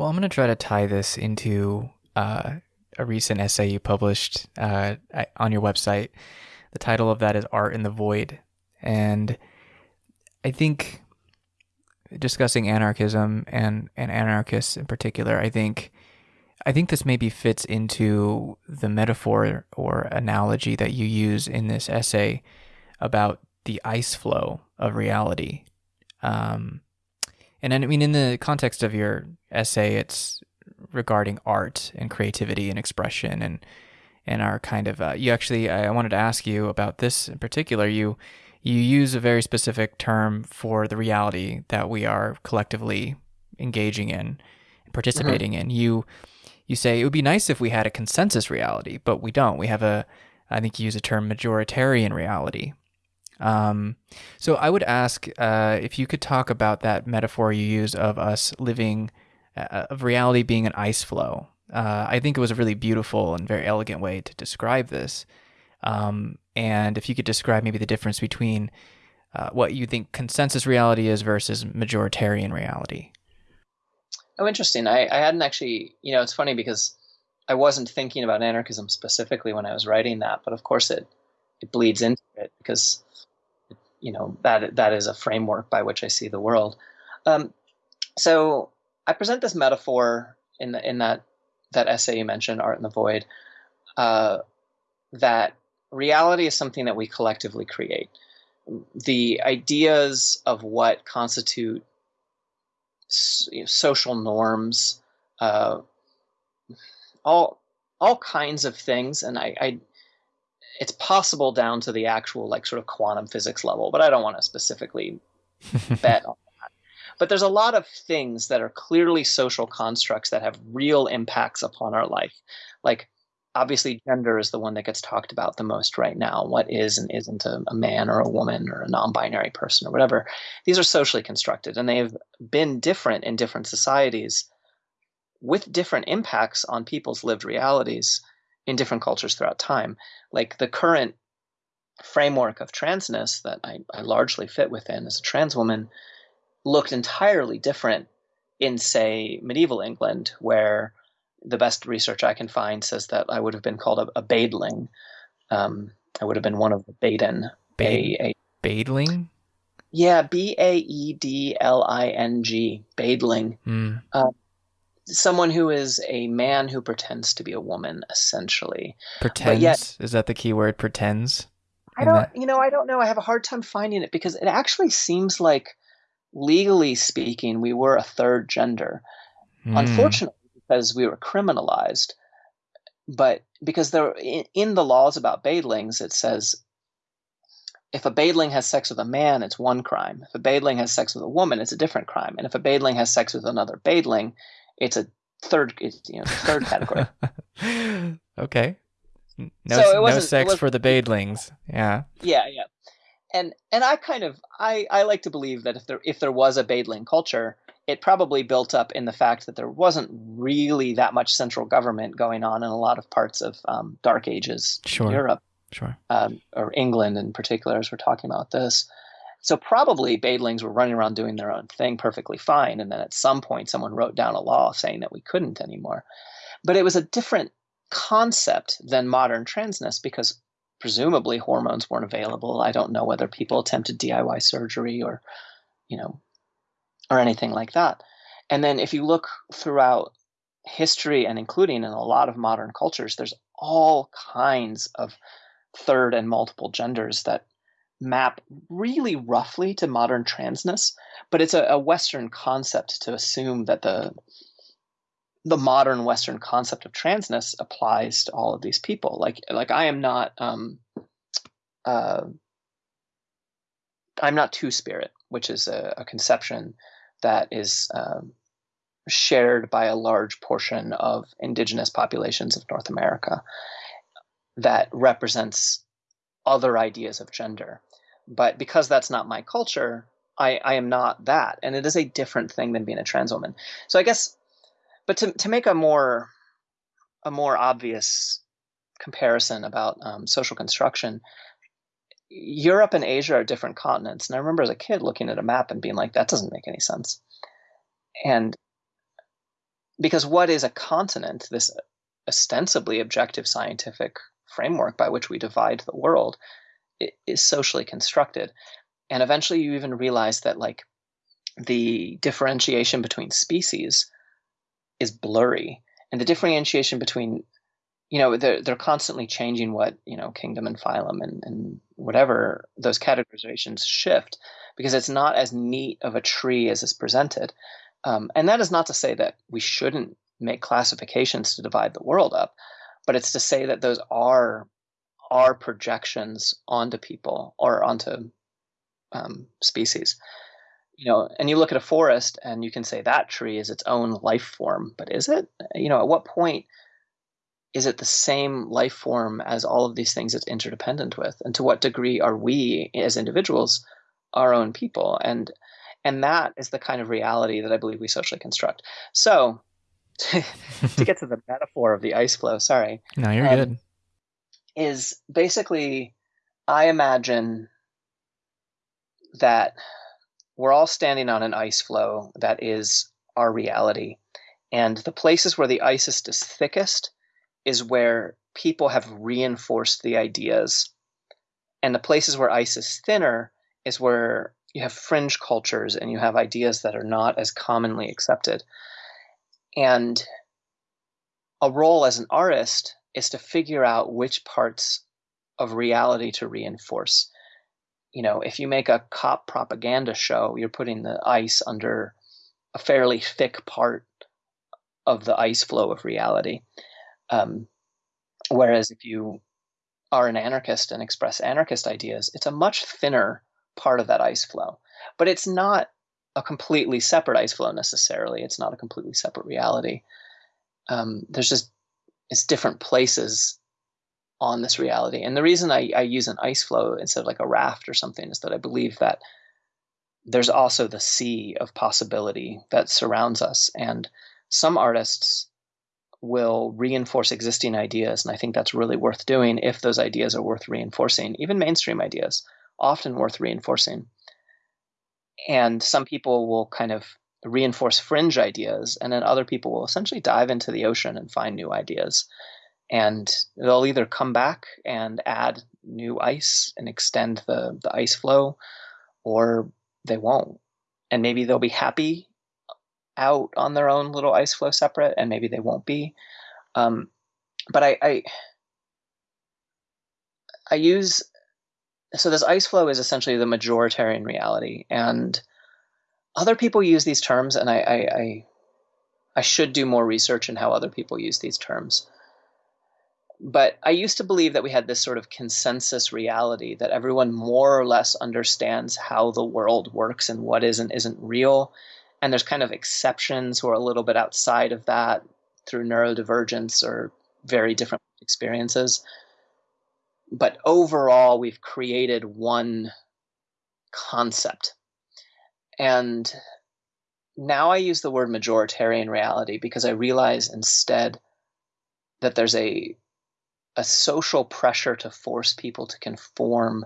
Well, I'm going to try to tie this into uh, a recent essay you published uh, on your website. The title of that is Art in the Void. And I think discussing anarchism and, and anarchists in particular, I think I think this maybe fits into the metaphor or analogy that you use in this essay about the ice floe of reality. Um, and I mean, in the context of your essay, it's regarding art and creativity and expression and and our kind of uh, you actually I wanted to ask you about this in particular. You you use a very specific term for the reality that we are collectively engaging in and participating mm-hmm. in. You you say it would be nice if we had a consensus reality, but we don't. We have a I think you use a term majoritarian reality. Um, so I would ask uh, if you could talk about that metaphor you use of us living, uh, of reality being an ice floe. Uh, I think it was a really beautiful and very elegant way to describe this. Um, and if you could describe maybe the difference between uh, what you think consensus reality is versus majoritarian reality. Oh, interesting. I, I hadn't actually, you know, it's funny because I wasn't thinking about anarchism specifically when I was writing that, but of course it it bleeds into it because you know that that is a framework by which I see the world. Um, so I present this metaphor in the, in that that essay you mentioned, Art in the Void, uh, that reality is something that we collectively create. The ideas of what constitute social norms, uh, all all kinds of things, and I, I it's possible down to the actual like sort of quantum physics level, but I don't want to specifically bet on that. But there's a lot of things that are clearly social constructs that have real impacts upon our life. Like obviously gender is the one that gets talked about the most right now. What is and isn't a, a man or a woman or a non-binary person or whatever. These are socially constructed and they've been different in different societies with different impacts on people's lived realities in different cultures throughout time. Like the current framework of transness that I, I largely fit within as a trans woman looked entirely different in, say, medieval England, where the best research I can find says that I would have been called a, a baedling. Um, I would have been one of the baden. Ba- a, a, baedling? Yeah, B A E D L I N G, baedling. Mm. Uh, someone who is a man who pretends to be a woman, essentially. Pretends yet, is that the key word? Pretends. I don't. That? You know, I don't know. I have a hard time finding it because it actually seems like, legally speaking, we were a third gender. Mm. Unfortunately, because we were criminalized, but because there in, in the laws about baedlings, it says if a baedling has sex with a man, it's one crime. If a baedling has sex with a woman, it's a different crime. And if a baedling has sex with another baedling, it's a third it's, you know third category. okay. No, so no sex for the baedlings. Yeah. Yeah, yeah. And and I kind of I I like to believe that if there if there was a baedling culture, it probably built up in the fact that there wasn't really that much central government going on in a lot of parts of um, Dark Ages sure. Europe, sure, um, or England in particular, as we're talking about this. So probably Baedlings were running around doing their own thing perfectly fine, and then at some point someone wrote down a law saying that we couldn't anymore. But it was a different concept than modern transness because presumably hormones weren't available. I don't know whether people attempted DIY surgery or, you know, or anything like that. And then if you look throughout history and including in a lot of modern cultures, there's all kinds of third and multiple genders that map really roughly to modern transness, but it's a, a Western concept to assume that the the modern Western concept of transness applies to all of these people. Like like I am not um, uh, I'm not two spirit, which is a, a conception that is um, shared by a large portion of indigenous populations of North America that represents other ideas of gender. But because that's not my culture, I, I am not that. And it is a different thing than being a trans woman. So I guess, but to, to make a more, a more obvious comparison about um, social construction, Europe and Asia are different continents. And I remember as a kid looking at a map and being like, that doesn't make any sense. And because what is a continent, this ostensibly objective scientific framework by which we divide the world, is socially constructed. And eventually you even realize that like the differentiation between species is blurry. And the differentiation between you know they're they're constantly changing what you know kingdom and phylum and, and whatever those categorizations shift because it's not as neat of a tree as is presented um, and that is not to say that we shouldn't make classifications to divide the world up but it's to say that those are are projections onto people or onto um, species. You know and you look at a forest and you can say that tree is its own life form but is it? You know at what point is it the same life form as all of these things it's interdependent with? And to what degree are we as individuals our own people? And and that is the kind of reality that i believe we socially construct. So to, to get to the metaphor of the ice floe sorry. No you're um, good is basically i imagine that we're all standing on an ice floe that is our reality and the places where the ice is thickest is where people have reinforced the ideas. And the places where ice is thinner is where you have fringe cultures and you have ideas that are not as commonly accepted. And a role as an artist is to figure out which parts of reality to reinforce. You know, if you make a cop propaganda show, you're putting the ice under a fairly thick part of the ice floe of reality. Um, whereas if you are an anarchist and express anarchist ideas, it's a much thinner part of that ice floe. But it's not a completely separate ice floe necessarily. It's not a completely separate reality. Um, there's just it's different places on this reality. And the reason I, I use an ice floe instead of like a raft or something is that I believe that there's also the sea of possibility that surrounds us. And some artists will reinforce existing ideas. And I think that's really worth doing if those ideas are worth reinforcing, even mainstream ideas, often worth reinforcing. And some people will kind of reinforce fringe ideas, and then other people will essentially dive into the ocean and find new ideas. And they'll either come back and add new ice and extend the, the ice floe, or they won't. And maybe they'll be happy out on their own little ice floe separate, and maybe they won't be. Um, but I, I, I use so this ice floe is essentially the majoritarian reality, and other people use these terms, and I, I, I, I should do more research in how other people use these terms. But I used to believe that we had this sort of consensus reality that everyone more or less understands how the world works and what is and isn't real, and there's kind of exceptions who are a little bit outside of that through neurodivergence or very different experiences. But overall, we've created one concept. And now I use the word majoritarian reality because I realize instead that there's a a social pressure to force people to conform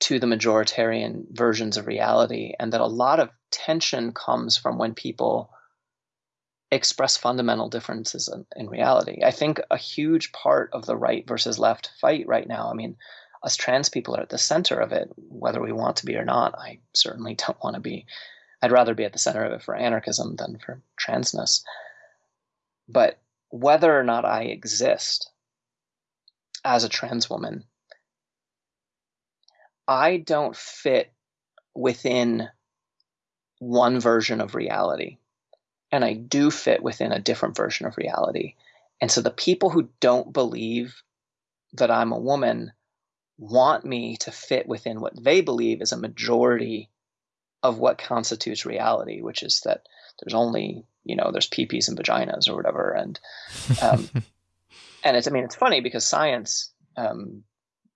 to the majoritarian versions of reality, and that a lot of tension comes from when people express fundamental differences in, in, reality. I think a huge part of the right versus left fight right now, I mean, us trans people are at the center of it, whether we want to be or not. I certainly don't want to be. I'd rather be at the center of it for anarchism than for transness. But whether or not I exist as a trans woman I don't fit within one version of reality. And I do fit within a different version of reality. And so the people who don't believe that I'm a woman want me to fit within what they believe is a majority of what constitutes reality, which is that there's only, you know, there's peepees and vaginas or whatever. And, um, and it's, I mean, it's funny because science um,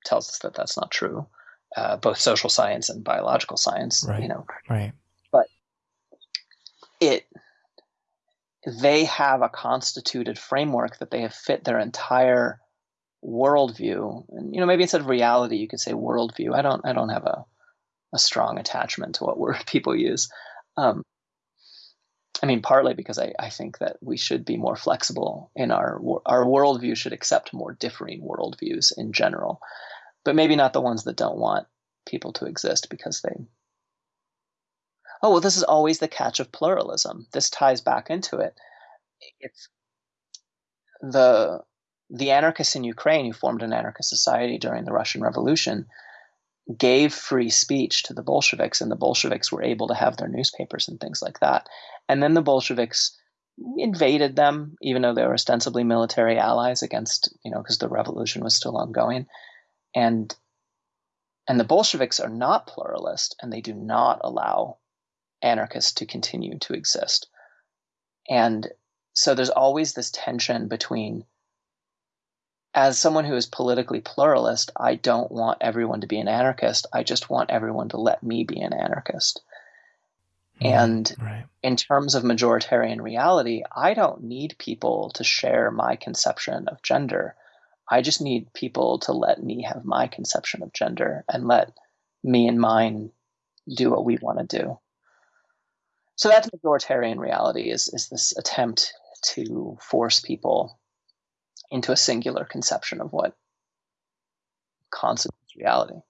tells us that that's not true uh, both social science and biological science. Right. You know, right. But it they have a constituted framework that they have fit their entire worldview. And you know, maybe instead of reality, you could say worldview. I don't I don't have a a strong attachment to what word people use. Um, I mean, partly because I, I think that we should be more flexible in our our worldview should accept more differing worldviews in general, but maybe not the ones that don't want people to exist because they. Oh well, this is always the catch of pluralism. This ties back into it. It's the the anarchists in Ukraine who formed an anarchist society during the Russian Revolution gave free speech to the Bolsheviks, and the Bolsheviks were able to have their newspapers and things like that. And then the Bolsheviks invaded them, even though they were ostensibly military allies against, you know, because the revolution was still ongoing. And and the Bolsheviks are not pluralist, and they do not allow anarchists to continue to exist. And so there's always this tension between as someone who is politically pluralist, I don't want everyone to be an anarchist. I just want everyone to let me be an anarchist. Mm, and right. in terms of majoritarian reality, I don't need people to share my conception of gender. I just need people to let me have my conception of gender and let me and mine do what we want to do. So that's majoritarian reality is, is this attempt to force people into a singular conception of what constitutes reality.